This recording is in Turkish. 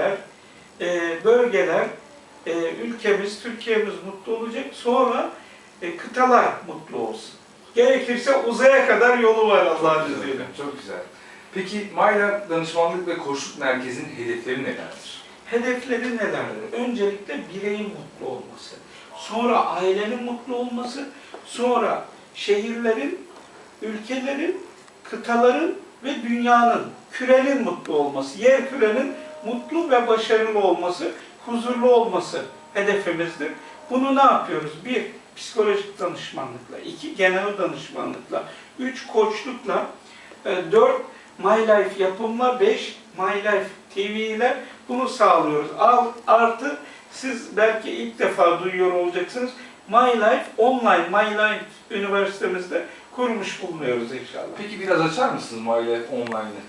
sektörler, e, bölgeler, e, ülkemiz, Türkiye'miz mutlu olacak. Sonra e, kıtalar mutlu olsun. Gerekirse uzaya kadar yolu var Allah'ın izniyle. Çok güzel. Peki Mayla Danışmanlık ve Koçluk Merkezi'nin hedefleri nelerdir? Hedefleri nelerdir? Öncelikle bireyin mutlu olması, sonra ailenin mutlu olması, sonra şehirlerin, ülkelerin, kıtaların ve dünyanın, kürenin mutlu olması, yer kürenin mutlu ve başarılı olması, huzurlu olması hedefimizdir. Bunu ne yapıyoruz? Bir, psikolojik danışmanlıkla, iki, genel danışmanlıkla, üç, koçlukla, e, dört, My Life yapımla, beş, My Life TV ile bunu sağlıyoruz. Artı siz belki ilk defa duyuyor olacaksınız. My Life online, My Life üniversitemizde kurmuş bulunuyoruz inşallah. Peki biraz açar mısınız Mayla Online'ı?